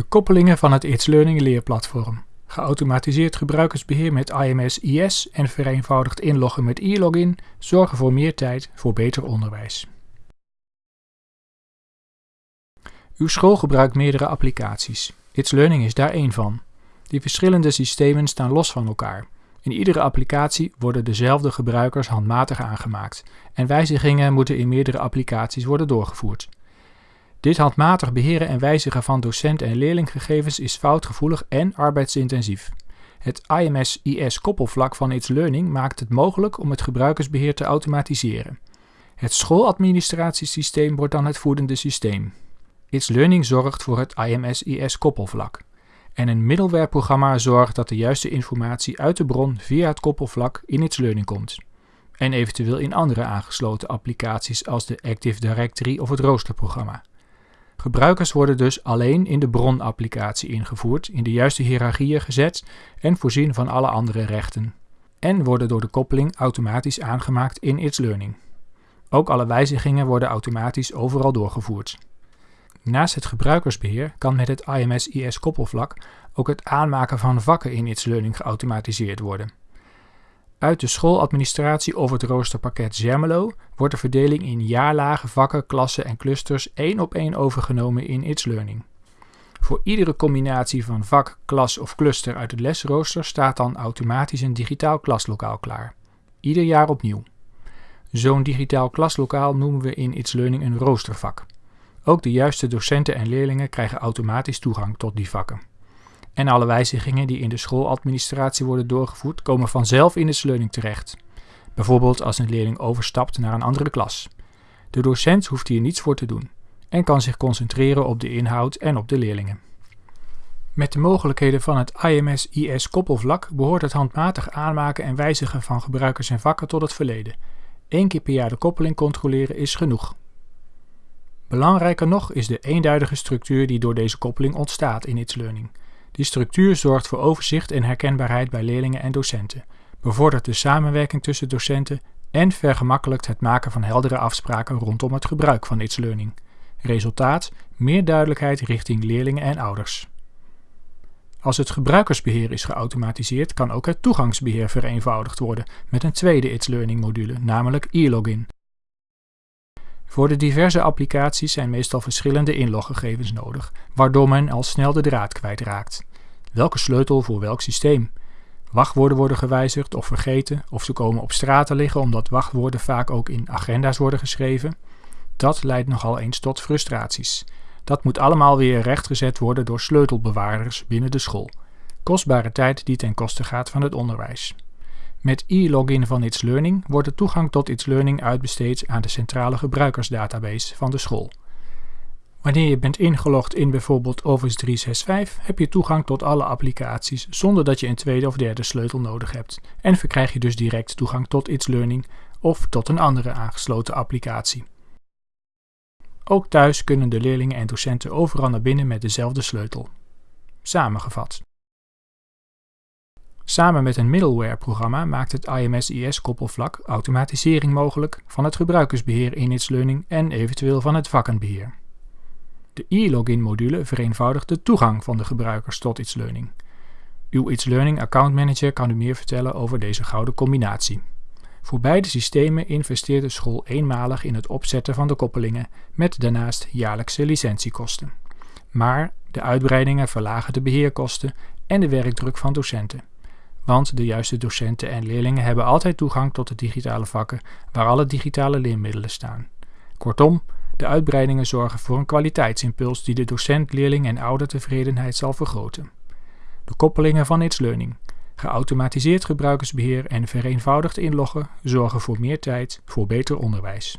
De koppelingen van het It's Learning leerplatform. Geautomatiseerd gebruikersbeheer met IMS IS en vereenvoudigd inloggen met e-login zorgen voor meer tijd voor beter onderwijs. Uw school gebruikt meerdere applicaties. It's Learning is daar één van. Die verschillende systemen staan los van elkaar. In iedere applicatie worden dezelfde gebruikers handmatig aangemaakt en wijzigingen moeten in meerdere applicaties worden doorgevoerd. Dit handmatig beheren en wijzigen van docent- en leerlinggegevens is foutgevoelig en arbeidsintensief. Het IMS-IS koppelvlak van It's Learning maakt het mogelijk om het gebruikersbeheer te automatiseren. Het schooladministratiesysteem wordt dan het voedende systeem. It's Learning zorgt voor het IMS-IS koppelvlak. En een middlewareprogramma zorgt dat de juiste informatie uit de bron via het koppelvlak in It's Learning komt. En eventueel in andere aangesloten applicaties als de Active Directory of het roosterprogramma. Gebruikers worden dus alleen in de bronapplicatie ingevoerd, in de juiste hiërarchieën gezet en voorzien van alle andere rechten. En worden door de koppeling automatisch aangemaakt in It's Learning. Ook alle wijzigingen worden automatisch overal doorgevoerd. Naast het gebruikersbeheer kan met het IMS-IS koppelvlak ook het aanmaken van vakken in It's Learning geautomatiseerd worden. Uit de schooladministratie of het roosterpakket Zermelo wordt de verdeling in jaarlagen, vakken, klassen en clusters één op één overgenomen in It's Learning. Voor iedere combinatie van vak, klas of cluster uit het lesrooster staat dan automatisch een digitaal klaslokaal klaar. Ieder jaar opnieuw. Zo'n digitaal klaslokaal noemen we in It's Learning een roostervak. Ook de juiste docenten en leerlingen krijgen automatisch toegang tot die vakken. En alle wijzigingen die in de schooladministratie worden doorgevoerd, komen vanzelf in de learning terecht. Bijvoorbeeld als een leerling overstapt naar een andere klas. De docent hoeft hier niets voor te doen en kan zich concentreren op de inhoud en op de leerlingen. Met de mogelijkheden van het IMS-IS koppelvlak behoort het handmatig aanmaken en wijzigen van gebruikers en vakken tot het verleden. Eén keer per jaar de koppeling controleren is genoeg. Belangrijker nog is de eenduidige structuur die door deze koppeling ontstaat in It's Learning. Die structuur zorgt voor overzicht en herkenbaarheid bij leerlingen en docenten, bevordert de samenwerking tussen docenten en vergemakkelijkt het maken van heldere afspraken rondom het gebruik van It's Learning. Resultaat: meer duidelijkheid richting leerlingen en ouders. Als het gebruikersbeheer is geautomatiseerd, kan ook het toegangsbeheer vereenvoudigd worden met een tweede It's Learning module, namelijk e-login. Voor de diverse applicaties zijn meestal verschillende inloggegevens nodig, waardoor men al snel de draad kwijtraakt. Welke sleutel voor welk systeem? Wachtwoorden worden gewijzigd of vergeten, of ze komen op straat te liggen omdat wachtwoorden vaak ook in agenda's worden geschreven. Dat leidt nogal eens tot frustraties. Dat moet allemaal weer rechtgezet worden door sleutelbewaarders binnen de school. Kostbare tijd die ten koste gaat van het onderwijs. Met e-login van It's Learning wordt de toegang tot It's Learning uitbesteed aan de centrale gebruikersdatabase van de school. Wanneer je bent ingelogd in bijvoorbeeld Office 365 heb je toegang tot alle applicaties zonder dat je een tweede of derde sleutel nodig hebt en verkrijg je dus direct toegang tot It's Learning of tot een andere aangesloten applicatie. Ook thuis kunnen de leerlingen en docenten overal naar binnen met dezelfde sleutel. Samengevat. Samen met een middleware-programma maakt het IMS-IS-koppelvlak automatisering mogelijk van het gebruikersbeheer in Learning en eventueel van het vakkenbeheer. De e-login-module vereenvoudigt de toegang van de gebruikers tot It's Learning. Uw It's Learning Account Manager kan u meer vertellen over deze gouden combinatie. Voor beide systemen investeert de school eenmalig in het opzetten van de koppelingen, met daarnaast jaarlijkse licentiekosten. Maar de uitbreidingen verlagen de beheerkosten en de werkdruk van docenten want de juiste docenten en leerlingen hebben altijd toegang tot de digitale vakken waar alle digitale leermiddelen staan. Kortom, de uitbreidingen zorgen voor een kwaliteitsimpuls die de docent, leerling en oudertevredenheid zal vergroten. De koppelingen van It's Learning, geautomatiseerd gebruikersbeheer en vereenvoudigd inloggen zorgen voor meer tijd voor beter onderwijs.